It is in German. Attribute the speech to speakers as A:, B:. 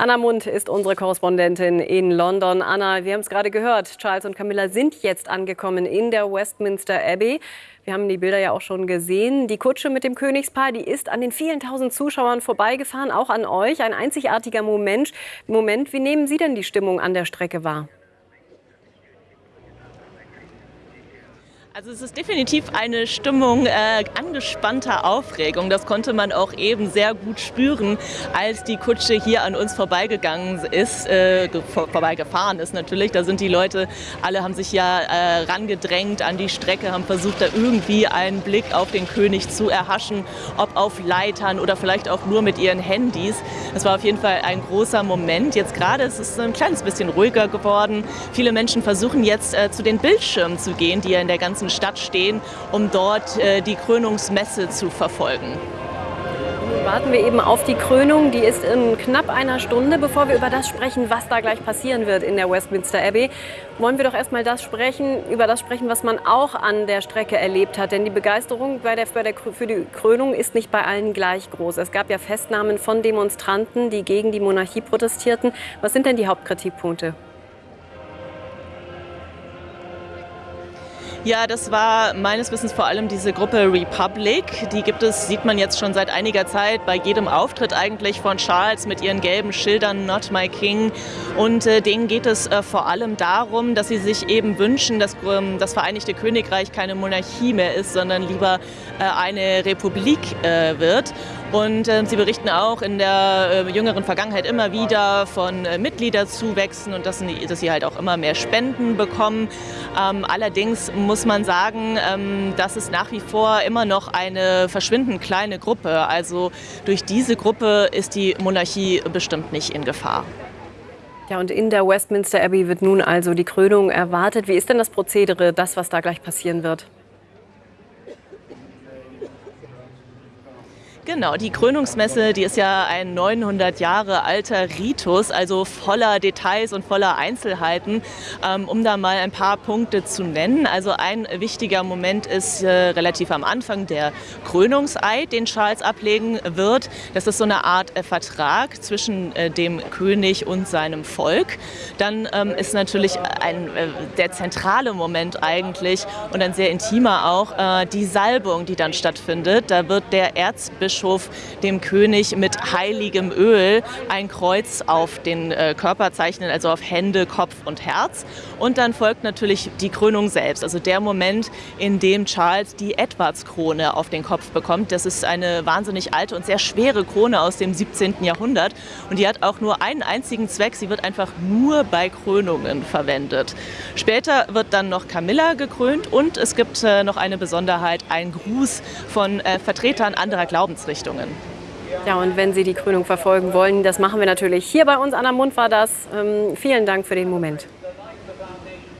A: Anna Mund ist unsere Korrespondentin in London. Anna, wir haben es gerade gehört, Charles und Camilla sind jetzt angekommen in der Westminster Abbey. Wir haben die Bilder ja auch schon gesehen. Die Kutsche mit dem Königspaar, die ist an den vielen tausend Zuschauern vorbeigefahren, auch an euch. Ein einzigartiger Moment. Moment, wie nehmen Sie denn die Stimmung an der Strecke wahr?
B: Also es ist definitiv eine Stimmung äh, angespannter Aufregung. Das konnte man auch eben sehr gut spüren, als die Kutsche hier an uns vorbeigegangen ist, äh, vor, vorbeigefahren ist natürlich. Da sind die Leute, alle haben sich ja äh, rangedrängt an die Strecke, haben versucht, da irgendwie einen Blick auf den König zu erhaschen, ob auf Leitern oder vielleicht auch nur mit ihren Handys. Das war auf jeden Fall ein großer Moment. Jetzt gerade ist es ein kleines bisschen ruhiger geworden. Viele Menschen versuchen jetzt äh, zu den Bildschirmen zu gehen, die ja in der ganzen Stadt stehen, um dort äh, die Krönungsmesse zu verfolgen.
A: Warten wir eben auf die Krönung. Die ist in knapp einer Stunde. Bevor wir über das sprechen, was da gleich passieren wird in der Westminster Abbey, wollen wir doch erstmal das sprechen, über das sprechen, was man auch an der Strecke erlebt hat. Denn die Begeisterung bei der, bei der, für die Krönung ist nicht bei allen gleich groß. Es gab ja Festnahmen von Demonstranten, die gegen die Monarchie protestierten. Was sind denn die Hauptkritikpunkte?
B: Ja, das war meines Wissens vor allem diese Gruppe Republic. Die gibt es, sieht man jetzt schon seit einiger Zeit bei jedem Auftritt eigentlich von Charles mit ihren gelben Schildern Not My King. Und äh, denen geht es äh, vor allem darum, dass sie sich eben wünschen, dass ähm, das Vereinigte Königreich keine Monarchie mehr ist, sondern lieber äh, eine Republik äh, wird. Und äh, sie berichten auch in der äh, jüngeren Vergangenheit immer wieder von äh, Mitgliederzuwächsen und dass, dass, sie halt auch immer mehr Spenden bekommen. Ähm, allerdings muss man sagen, ähm, das ist nach wie vor immer noch eine verschwindend kleine Gruppe. Also durch diese Gruppe ist die Monarchie bestimmt nicht in Gefahr.
A: Ja, und in der Westminster Abbey wird nun also die Krönung erwartet. Wie ist denn das Prozedere, das, was da gleich passieren wird?
B: Genau, die Krönungsmesse, die ist ja ein 900 Jahre alter Ritus, also voller Details und voller Einzelheiten, ähm, um da mal ein paar Punkte zu nennen. Also ein wichtiger Moment ist äh, relativ am Anfang der Krönungseid, den Charles ablegen wird. Das ist so eine Art äh, Vertrag zwischen äh, dem König und seinem Volk. Dann ähm, ist natürlich ein, der zentrale Moment eigentlich und ein sehr intimer auch die Salbung, die dann stattfindet. Da wird der Erzbischof Bischof dem König mit heiligem Öl ein Kreuz auf den äh, Körper zeichnen, also auf Hände, Kopf und Herz. Und dann folgt natürlich die Krönung selbst, also der Moment, in dem Charles die Edwardskrone auf den Kopf bekommt. Das ist eine wahnsinnig alte und sehr schwere Krone aus dem 17. Jahrhundert und die hat auch nur einen einzigen Zweck, sie wird einfach nur bei Krönungen verwendet. Später wird dann noch Camilla gekrönt und es gibt äh, noch eine Besonderheit, ein Gruß von äh, Vertretern anderer Glaubens Himmelsrichtungen.
A: Ja, und wenn Sie die Krönung verfolgen wollen, das machen wir natürlich hier bei uns an der Mund war das. Ähm, vielen Dank für den Moment.